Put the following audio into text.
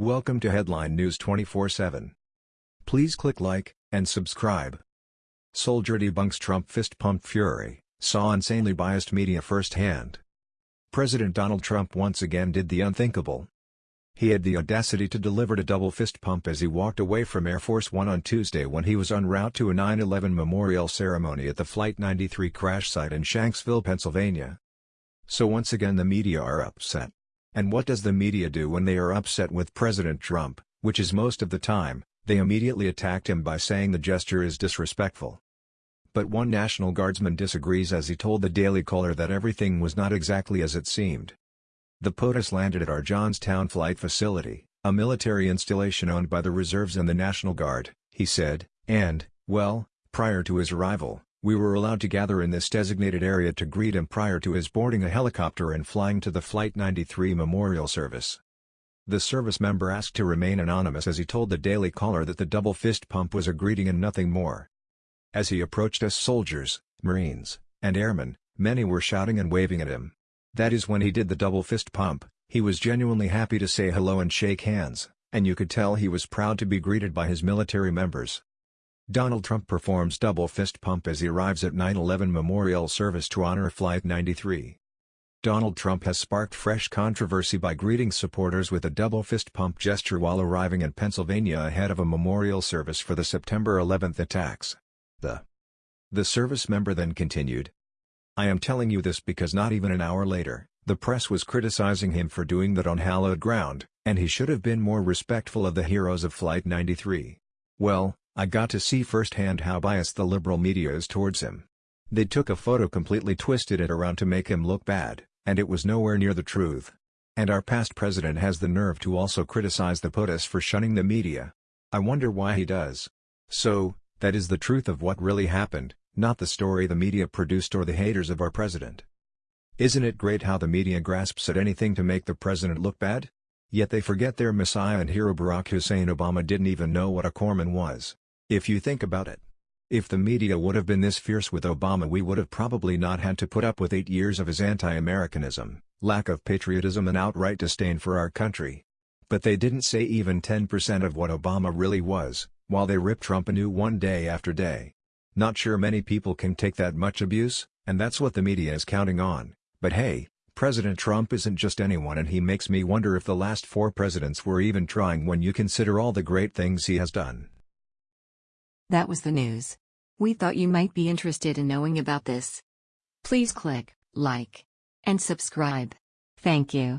Welcome to Headline News 24/7. Please click like and subscribe. Soldier debunks Trump fist pump fury, saw insanely biased media firsthand. President Donald Trump once again did the unthinkable. He had the audacity to deliver a double fist pump as he walked away from Air Force One on Tuesday when he was en route to a 9-11 memorial ceremony at the Flight 93 crash site in Shanksville, Pennsylvania. So once again the media are upset. And what does the media do when they are upset with President Trump, which is most of the time, they immediately attacked him by saying the gesture is disrespectful. But one National Guardsman disagrees as he told the Daily Caller that everything was not exactly as it seemed. The POTUS landed at our Johnstown Flight Facility, a military installation owned by the Reserves and the National Guard, he said, and, well, prior to his arrival, we were allowed to gather in this designated area to greet him prior to his boarding a helicopter and flying to the Flight 93 memorial service. The service member asked to remain anonymous as he told the Daily Caller that the double fist pump was a greeting and nothing more. As he approached us soldiers, Marines, and airmen, many were shouting and waving at him. That is when he did the double fist pump, he was genuinely happy to say hello and shake hands, and you could tell he was proud to be greeted by his military members. Donald Trump performs double fist pump as he arrives at 9-11 memorial service to honor Flight 93. Donald Trump has sparked fresh controversy by greeting supporters with a double fist pump gesture while arriving in Pennsylvania ahead of a memorial service for the September 11 attacks. The, the service member then continued, I am telling you this because not even an hour later, the press was criticizing him for doing that on hallowed ground, and he should have been more respectful of the heroes of Flight 93. Well, I got to see firsthand how biased the liberal media is towards him. They took a photo completely twisted it around to make him look bad, and it was nowhere near the truth. And our past president has the nerve to also criticize the POTUS for shunning the media. I wonder why he does. So, that is the truth of what really happened, not the story the media produced or the haters of our president. Isn't it great how the media grasps at anything to make the president look bad? Yet they forget their messiah and hero Barack Hussein Obama didn't even know what a corpsman was. If you think about it. If the media would have been this fierce with Obama we would have probably not had to put up with eight years of his anti-Americanism, lack of patriotism and outright disdain for our country. But they didn't say even 10% of what Obama really was, while they ripped Trump anew one day after day. Not sure many people can take that much abuse, and that's what the media is counting on, but hey, President Trump isn't just anyone and he makes me wonder if the last four presidents were even trying when you consider all the great things he has done. That was the news. We thought you might be interested in knowing about this. Please click like and subscribe. Thank you.